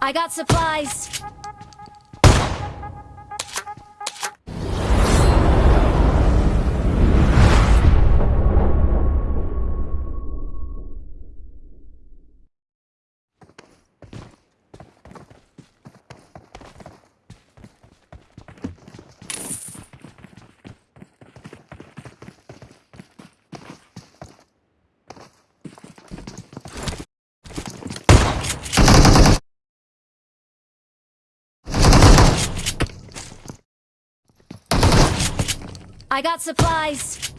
I got supplies. I got supplies.